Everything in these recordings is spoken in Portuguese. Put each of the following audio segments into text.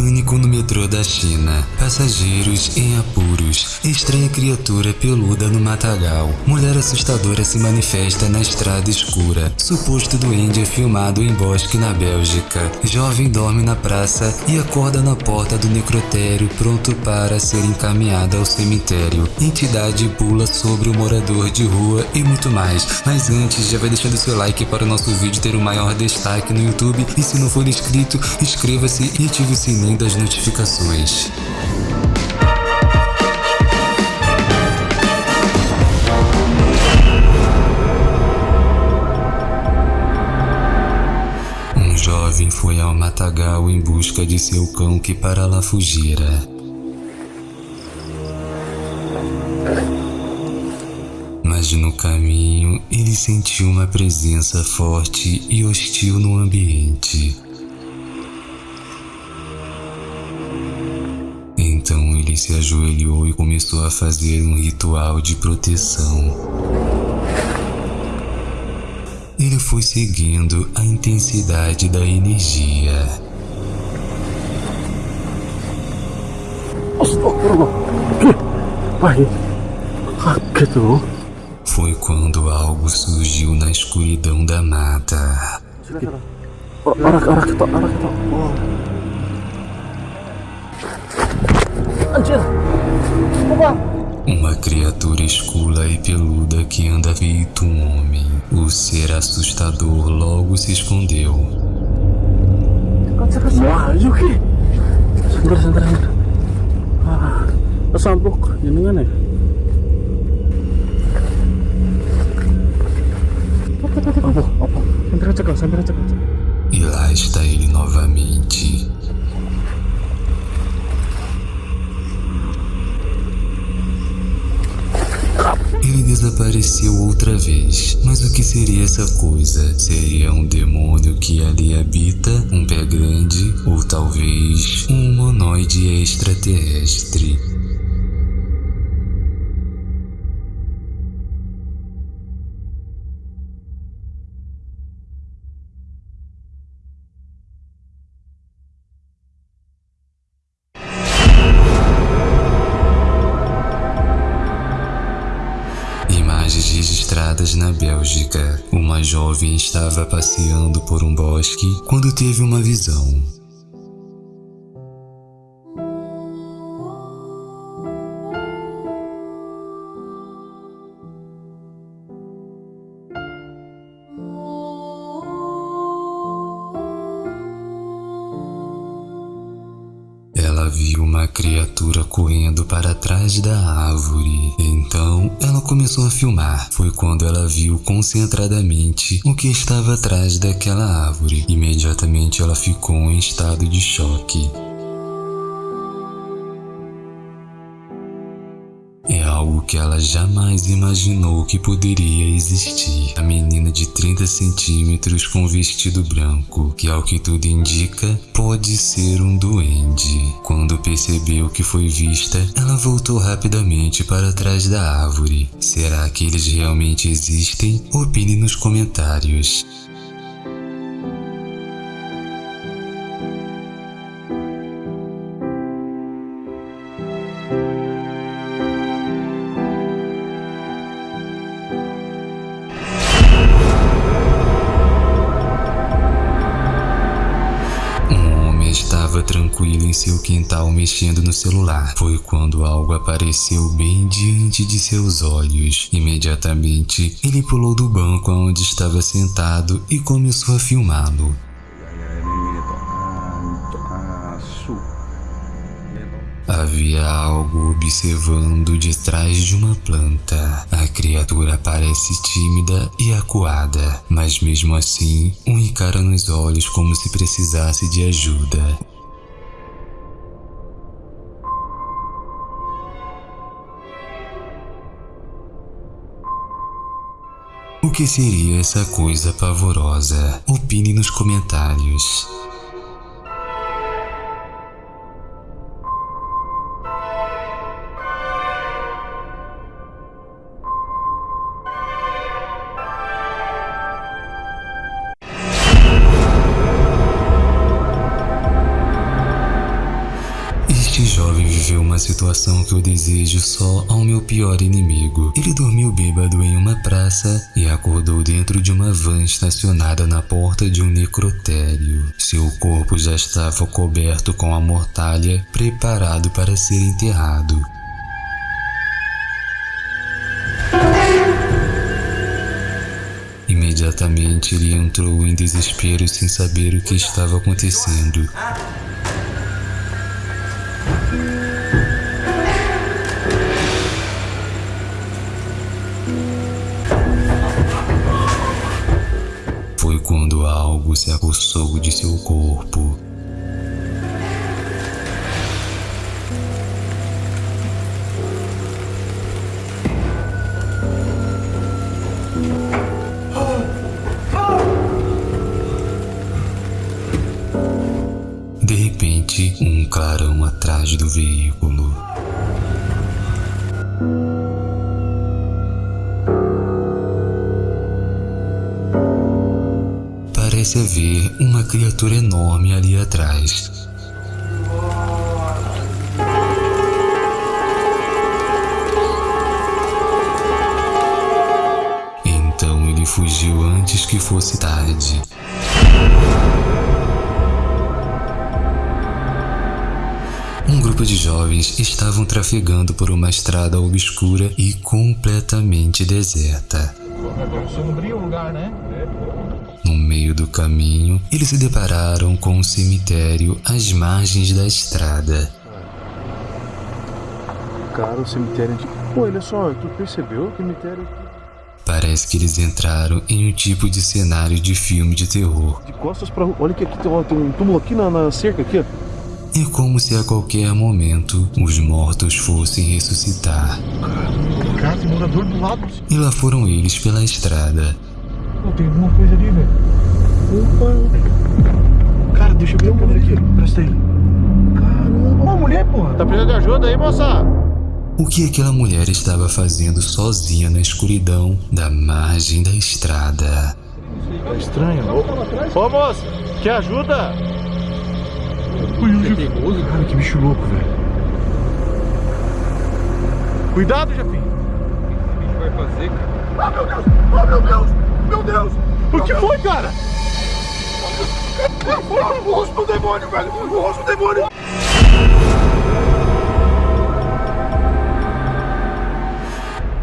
Pânico no metrô da China. Passageiros em apuros. Estranha criatura peluda no matagal. Mulher assustadora se manifesta na estrada escura. Suposto duende é filmado em bosque na Bélgica. Jovem dorme na praça e acorda na porta do necrotério pronto para ser encaminhada ao cemitério. Entidade pula sobre o morador de rua e muito mais. Mas antes, já vai deixando seu like para o nosso vídeo ter o maior destaque no YouTube. E se não for inscrito, inscreva-se e ative o sininho das notificações. Um jovem foi ao matagal em busca de seu cão que para lá fugira. Mas no caminho ele sentiu uma presença forte e hostil no ambiente. Ele se ajoelhou e começou a fazer um ritual de proteção. Ele foi seguindo a intensidade da energia. Foi quando algo surgiu na escuridão da mata. Uma criatura escura e peluda que anda feito um homem. O ser assustador logo se escondeu. Ah, kesampuk jenengan ya? Apa? Apa? Aja kau, sampai aja kau. E lá está ele novamente. Ele desapareceu outra vez. Mas o que seria essa coisa? Seria um demônio que ali habita? Um pé grande? Ou talvez um humanoide extraterrestre? Na Bélgica. Uma jovem estava passeando por um bosque quando teve uma visão. Viu uma criatura correndo para trás da árvore. Então ela começou a filmar. Foi quando ela viu concentradamente o que estava atrás daquela árvore. Imediatamente ela ficou em estado de choque. É algo que ela jamais imaginou que poderia existir. A menina de 30 centímetros com vestido branco, que ao que tudo indica, pode ser um duende. Quando percebeu que foi vista, ela voltou rapidamente para trás da árvore. Será que eles realmente existem? Opine nos comentários. Estava tranquilo em seu quintal mexendo no celular. Foi quando algo apareceu bem diante de seus olhos. Imediatamente, ele pulou do banco onde estava sentado e começou a filmá-lo. Havia algo observando de trás de uma planta. A criatura parece tímida e acuada, mas mesmo assim, um encara nos olhos como se precisasse de ajuda. O que seria essa coisa pavorosa? Opine nos comentários. Este jovem viveu uma situação que eu desejo só ao meu pior inimigo. Ele dormiu bêbado em uma praça e acordou dentro de uma van estacionada na porta de um necrotério. Seu corpo já estava coberto com a mortalha, preparado para ser enterrado. Imediatamente ele entrou em desespero sem saber o que estava acontecendo. Algo se apossou de seu corpo. De repente, um clarão atrás do veículo. Parece haver uma criatura enorme ali atrás. Então ele fugiu antes que fosse tarde. Um grupo de jovens estavam trafegando por uma estrada obscura e completamente deserta. Sombrio o lugar, né? No meio do caminho, eles se depararam com um cemitério às margens da estrada. Cara, o cemitério de. Pô, olha só, tu percebeu o cemitério Parece que eles entraram em um tipo de cenário de filme de terror. de costas pra rua? Olha que aqui tem, ó, tem um túmulo aqui na, na cerca aqui, ó. É como se a qualquer momento os mortos fossem ressuscitar. Cara, morador do lado. E lá foram eles pela estrada. Tem alguma coisa ali, velho. Opa! Cara, deixa eu ver a câmera aqui. Presta aí. Caramba. Uma mulher, porra. Tá precisando de ajuda aí, moça? O que aquela mulher estava fazendo sozinha na escuridão da margem da estrada? Tá estranho. Ô, moça, quer ajuda? Ui, perigoso, cara, que bicho louco, velho. Cuidado, Jafim. vai fazer, cara? Ah, meu Deus! Oh, meu Deus! Meu Deus! O que foi, cara? O rosto do demônio, velho! O rosto do demônio!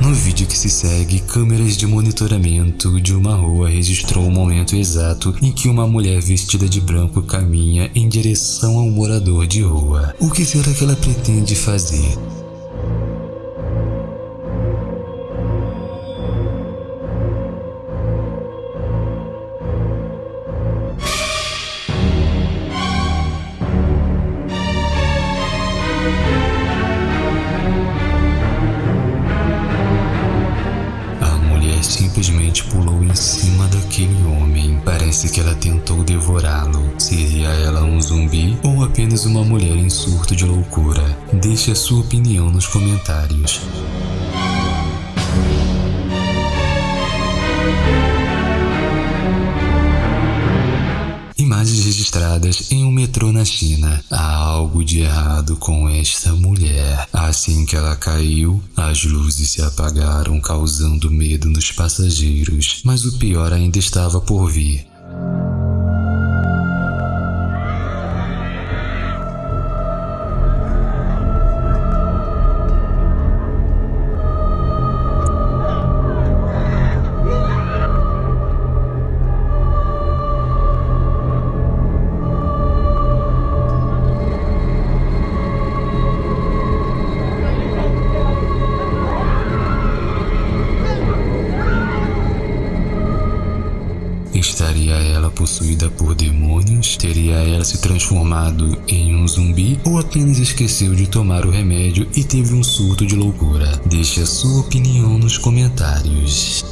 No vídeo que se segue, câmeras de monitoramento de uma rua registrou o momento exato em que uma mulher vestida de branco caminha em direção ao morador de rua. O que será que ela pretende fazer? Parece que ela tentou devorá-lo. Seria ela um zumbi ou apenas uma mulher em surto de loucura? Deixe a sua opinião nos comentários. Imagens registradas em um metrô na China. Há algo de errado com esta mulher. Assim que ela caiu, as luzes se apagaram, causando medo nos passageiros. Mas o pior ainda estava por vir. Teria ela se transformado em um zumbi? Ou apenas esqueceu de tomar o remédio e teve um surto de loucura? Deixe a sua opinião nos comentários.